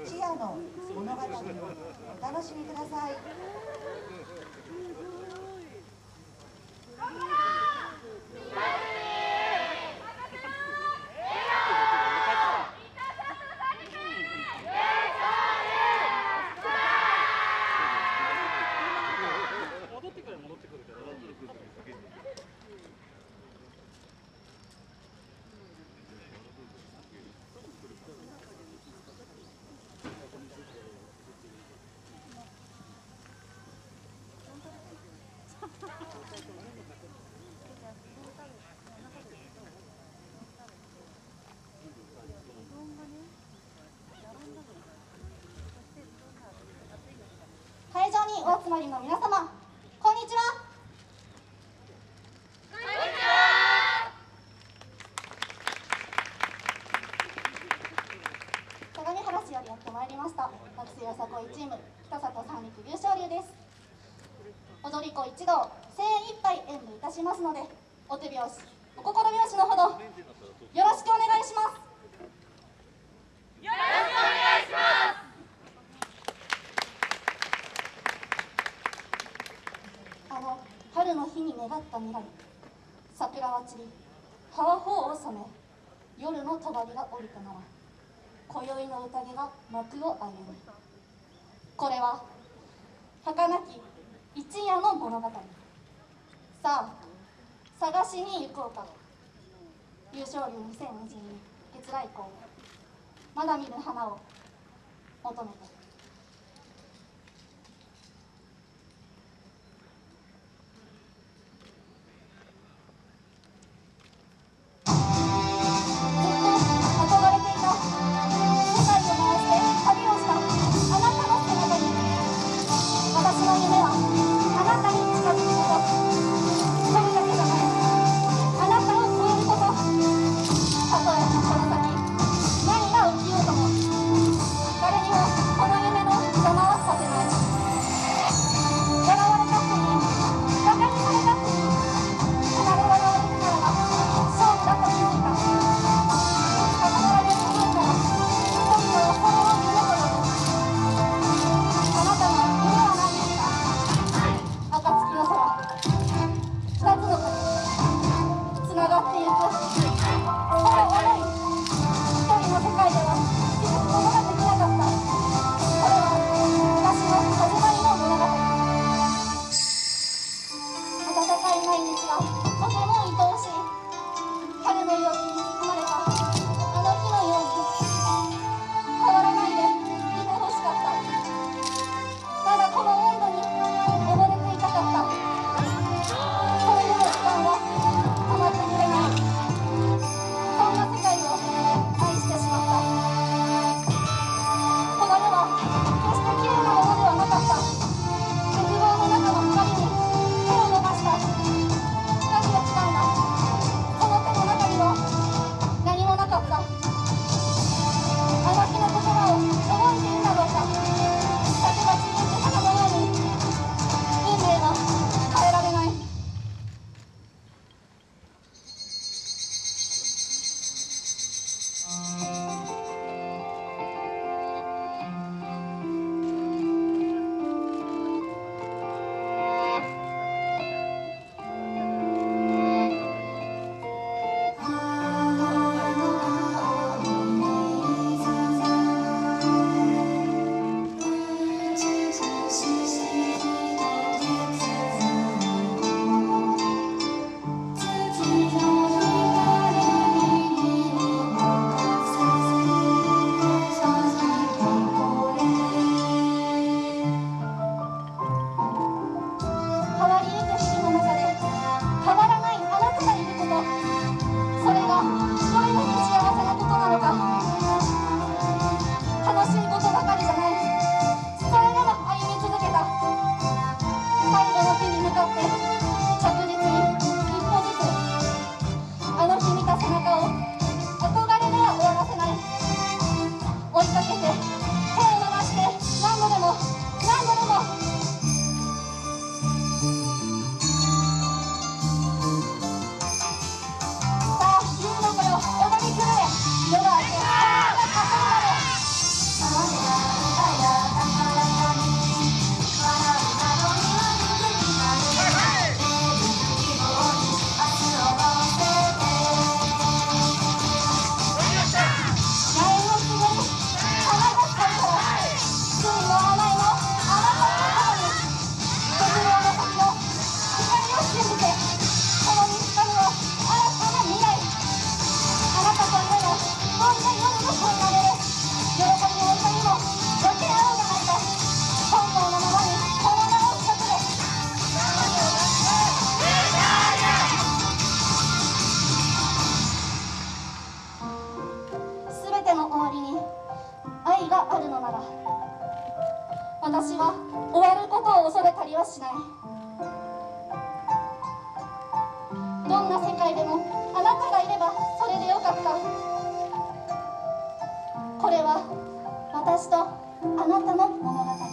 チアの物語をお楽しみください戻ってくる戻ってくるから会場にお集まりの皆様こんにちは。相模原市よりやってまいりました学生よさこいチーム北里三陸優勝流です。踊り子一同精一杯演舞いたしますのでお手拍子お心拍子のほどよろしくお願いしますあの春の日に願った未来桜は散り葉は頬を染め夜の帳が降りたなら今宵の宴が幕を上げる。これは儚き一夜の物語。さあ探しに行こうか優勝流2022月来校まだ見ぬ花を求めて。私は終わることを恐れたりはしない。どんな世界でもあなたがいればそれでよかった。これは私とあなたの物語。